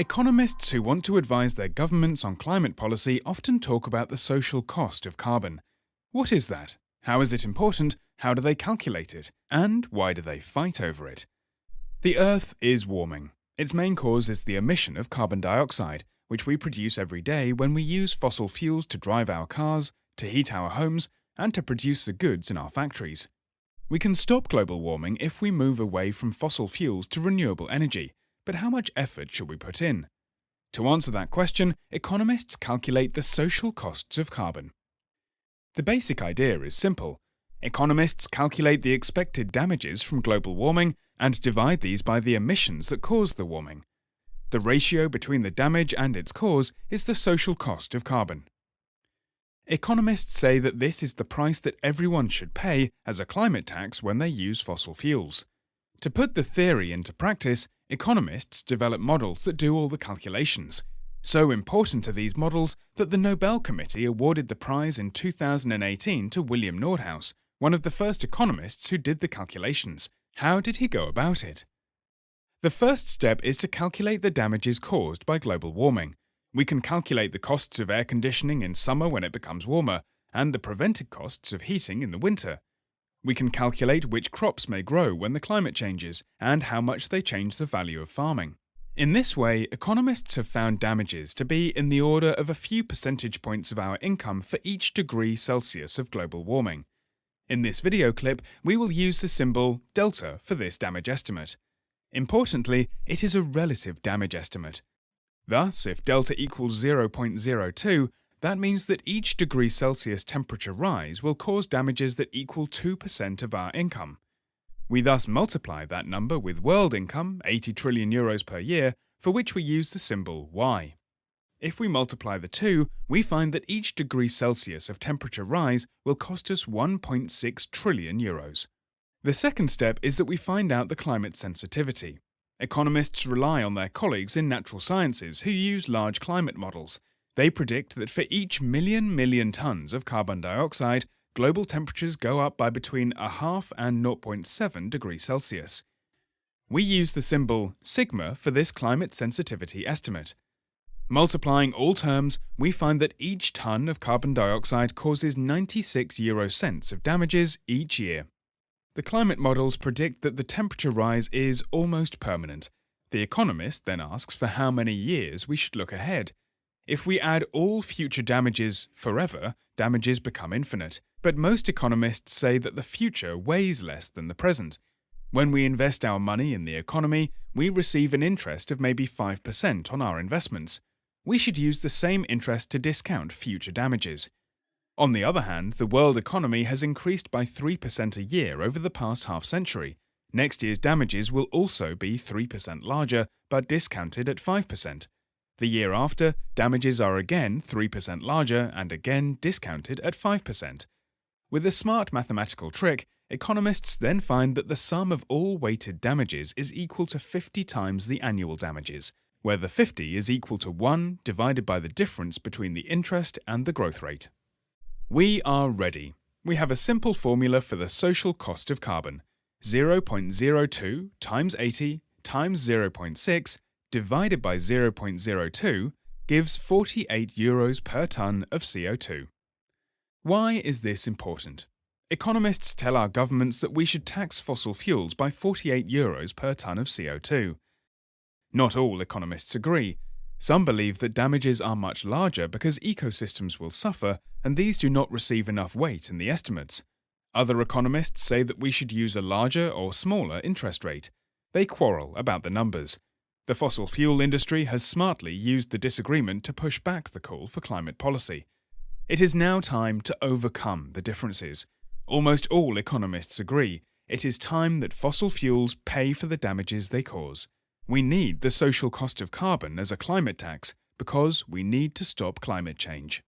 Economists who want to advise their governments on climate policy often talk about the social cost of carbon. What is that? How is it important? How do they calculate it? And why do they fight over it? The Earth is warming. Its main cause is the emission of carbon dioxide, which we produce every day when we use fossil fuels to drive our cars, to heat our homes, and to produce the goods in our factories. We can stop global warming if we move away from fossil fuels to renewable energy, but how much effort should we put in? To answer that question, economists calculate the social costs of carbon. The basic idea is simple. Economists calculate the expected damages from global warming and divide these by the emissions that cause the warming. The ratio between the damage and its cause is the social cost of carbon. Economists say that this is the price that everyone should pay as a climate tax when they use fossil fuels. To put the theory into practice, economists develop models that do all the calculations. So important are these models that the Nobel Committee awarded the prize in 2018 to William Nordhaus, one of the first economists who did the calculations. How did he go about it? The first step is to calculate the damages caused by global warming. We can calculate the costs of air conditioning in summer when it becomes warmer, and the prevented costs of heating in the winter. We can calculate which crops may grow when the climate changes, and how much they change the value of farming. In this way, economists have found damages to be in the order of a few percentage points of our income for each degree Celsius of global warming. In this video clip, we will use the symbol delta for this damage estimate. Importantly, it is a relative damage estimate. Thus, if delta equals 0.02, that means that each degree Celsius temperature rise will cause damages that equal 2% of our income. We thus multiply that number with world income, 80 trillion euros per year, for which we use the symbol Y. If we multiply the two, we find that each degree Celsius of temperature rise will cost us 1.6 trillion euros. The second step is that we find out the climate sensitivity. Economists rely on their colleagues in natural sciences who use large climate models. They predict that for each million million tons of carbon dioxide, global temperatures go up by between a half and 0.7 degrees Celsius. We use the symbol sigma for this climate sensitivity estimate. Multiplying all terms, we find that each ton of carbon dioxide causes 96 euro cents of damages each year. The climate models predict that the temperature rise is almost permanent. The economist then asks for how many years we should look ahead. If we add all future damages forever, damages become infinite. But most economists say that the future weighs less than the present. When we invest our money in the economy, we receive an interest of maybe 5% on our investments we should use the same interest to discount future damages. On the other hand, the world economy has increased by 3% a year over the past half century. Next year's damages will also be 3% larger, but discounted at 5%. The year after, damages are again 3% larger and again discounted at 5%. With a smart mathematical trick, economists then find that the sum of all weighted damages is equal to 50 times the annual damages, where the 50 is equal to 1 divided by the difference between the interest and the growth rate. We are ready. We have a simple formula for the social cost of carbon. 0.02 times 80 times 0.6 divided by 0.02 gives 48 euros per tonne of CO2. Why is this important? Economists tell our governments that we should tax fossil fuels by 48 euros per tonne of CO2. Not all economists agree. Some believe that damages are much larger because ecosystems will suffer and these do not receive enough weight in the estimates. Other economists say that we should use a larger or smaller interest rate. They quarrel about the numbers. The fossil fuel industry has smartly used the disagreement to push back the call for climate policy. It is now time to overcome the differences. Almost all economists agree it is time that fossil fuels pay for the damages they cause. We need the social cost of carbon as a climate tax because we need to stop climate change.